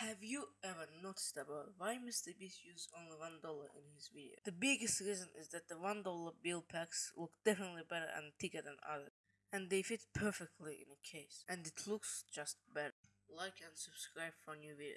Have you ever noticed about why Mr. Beast used only one dollar in his video? The biggest reason is that the one dollar bill packs look definitely better and thicker than others, and they fit perfectly in a case, and it looks just better. Like and subscribe for new videos.